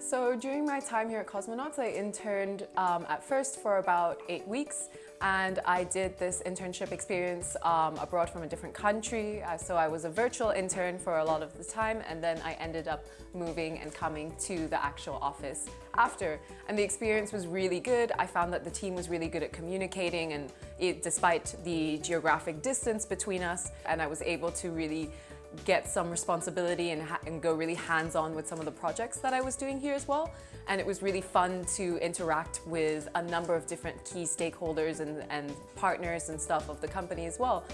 So during my time here at Cosmonauts, I interned um, at first for about eight weeks and I did this internship experience um, abroad from a different country. Uh, so I was a virtual intern for a lot of the time and then I ended up moving and coming to the actual office after. And the experience was really good. I found that the team was really good at communicating and it, despite the geographic distance between us and I was able to really get some responsibility and, and go really hands-on with some of the projects that I was doing here as well. And it was really fun to interact with a number of different key stakeholders and, and partners and stuff of the company as well.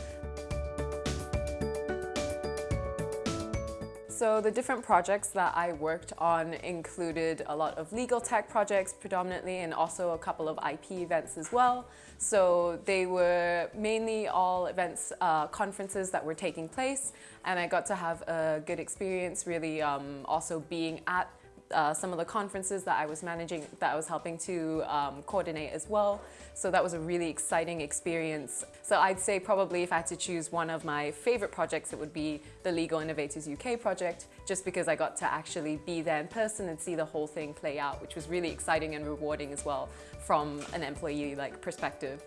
So the different projects that I worked on included a lot of legal tech projects predominantly and also a couple of IP events as well. So they were mainly all events, uh, conferences that were taking place and I got to have a good experience really um, also being at uh, some of the conferences that I was managing, that I was helping to um, coordinate as well. So that was a really exciting experience. So I'd say probably if I had to choose one of my favorite projects, it would be the Legal Innovators UK project, just because I got to actually be there in person and see the whole thing play out, which was really exciting and rewarding as well from an employee like perspective.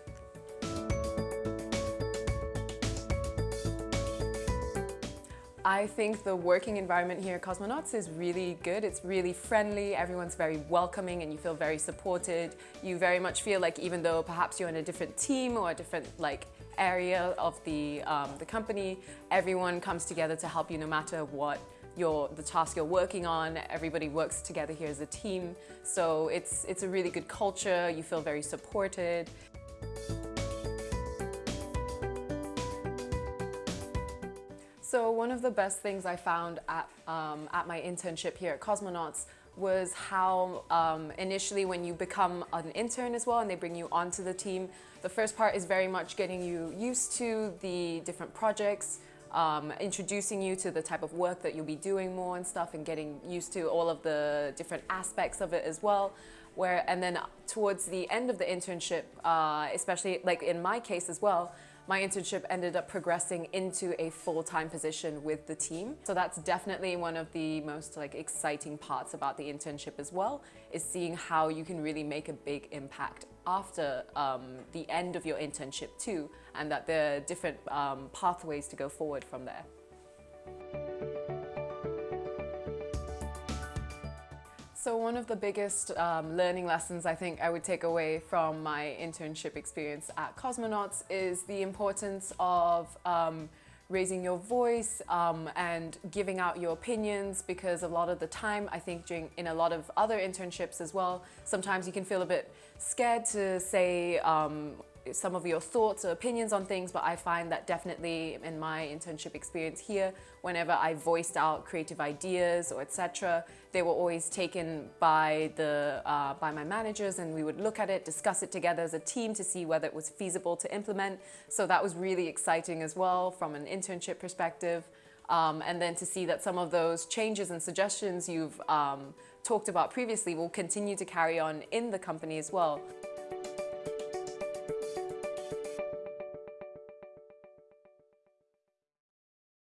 I think the working environment here at Cosmonauts is really good. It's really friendly, everyone's very welcoming and you feel very supported. You very much feel like even though perhaps you're in a different team or a different like area of the, um, the company, everyone comes together to help you no matter what your, the task you're working on. Everybody works together here as a team. So it's, it's a really good culture. You feel very supported. So one of the best things I found at, um, at my internship here at Cosmonauts was how um, initially when you become an intern as well and they bring you onto the team, the first part is very much getting you used to the different projects, um, introducing you to the type of work that you'll be doing more and stuff and getting used to all of the different aspects of it as well. Where, and then towards the end of the internship, uh, especially like in my case as well, my internship ended up progressing into a full-time position with the team. So that's definitely one of the most like exciting parts about the internship as well, is seeing how you can really make a big impact after um, the end of your internship too, and that there are different um, pathways to go forward from there. So one of the biggest um, learning lessons I think I would take away from my internship experience at Cosmonauts is the importance of um, raising your voice um, and giving out your opinions because a lot of the time I think during in a lot of other internships as well sometimes you can feel a bit scared to say um, some of your thoughts or opinions on things, but I find that definitely in my internship experience here, whenever I voiced out creative ideas or etc., they were always taken by, the, uh, by my managers and we would look at it, discuss it together as a team to see whether it was feasible to implement. So that was really exciting as well from an internship perspective. Um, and then to see that some of those changes and suggestions you've um, talked about previously will continue to carry on in the company as well.